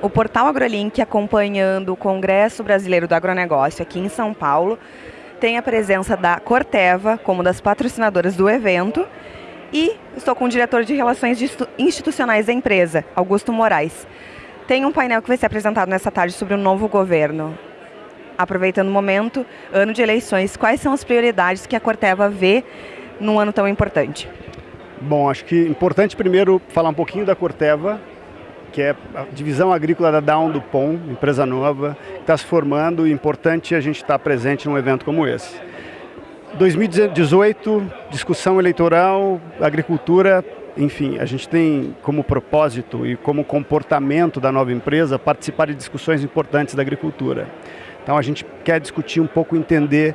o portal AgroLink, acompanhando o Congresso Brasileiro do Agronegócio aqui em São Paulo, tem a presença da Corteva como das patrocinadoras do evento e estou com o diretor de Relações Institucionais da empresa, Augusto Moraes. Tem um painel que vai ser apresentado nessa tarde sobre o novo governo. Aproveitando o momento, ano de eleições, quais são as prioridades que a Corteva vê num ano tão importante? Bom, acho que é importante primeiro falar um pouquinho da Corteva, que é a divisão agrícola da Down do POM, empresa nova, que está se formando e é importante a gente estar presente num evento como esse. 2018, discussão eleitoral, agricultura, enfim, a gente tem como propósito e como comportamento da nova empresa participar de discussões importantes da agricultura. Então a gente quer discutir um pouco, entender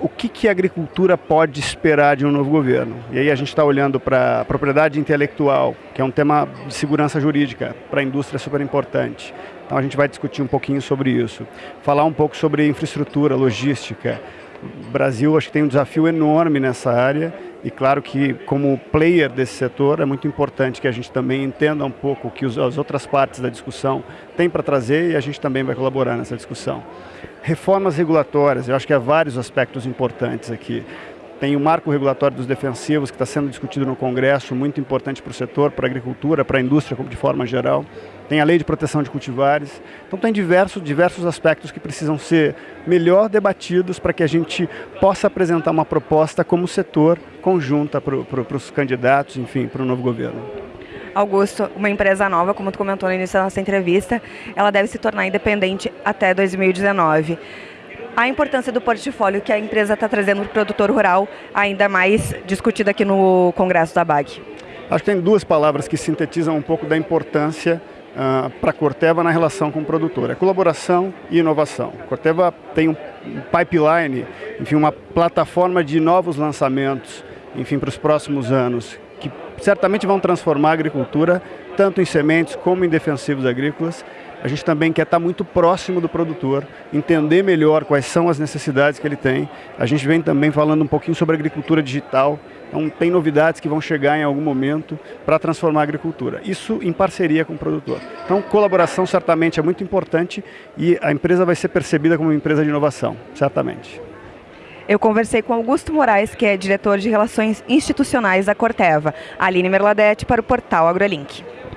o que, que a agricultura pode esperar de um novo governo? E aí a gente está olhando para a propriedade intelectual, que é um tema de segurança jurídica, para a indústria super importante. Então a gente vai discutir um pouquinho sobre isso. Falar um pouco sobre infraestrutura, logística. O Brasil acho que tem um desafio enorme nessa área e claro que como player desse setor é muito importante que a gente também entenda um pouco o que as outras partes da discussão têm para trazer e a gente também vai colaborar nessa discussão. Reformas regulatórias, eu acho que há vários aspectos importantes aqui. Tem o marco regulatório dos defensivos que está sendo discutido no Congresso, muito importante para o setor, para a agricultura, para a indústria de forma geral. Tem a lei de proteção de cultivares. Então tem diversos, diversos aspectos que precisam ser melhor debatidos para que a gente possa apresentar uma proposta como setor conjunta para, para, para os candidatos, enfim, para o novo governo. Augusto, uma empresa nova, como tu comentou no início da nossa entrevista, ela deve se tornar independente até 2019 a importância do portfólio que a empresa está trazendo para o produtor rural, ainda mais discutida aqui no Congresso da BAG? Acho que tem duas palavras que sintetizam um pouco da importância uh, para a Corteva na relação com o produtor. É colaboração e inovação. A Corteva tem um pipeline, enfim, uma plataforma de novos lançamentos, enfim, para os próximos anos, certamente vão transformar a agricultura, tanto em sementes como em defensivos agrícolas. A gente também quer estar muito próximo do produtor, entender melhor quais são as necessidades que ele tem. A gente vem também falando um pouquinho sobre agricultura digital, então tem novidades que vão chegar em algum momento para transformar a agricultura. Isso em parceria com o produtor. Então colaboração certamente é muito importante e a empresa vai ser percebida como uma empresa de inovação, certamente. Eu conversei com Augusto Moraes, que é diretor de Relações Institucionais da Corteva, Aline Merladete, para o portal AgroLink.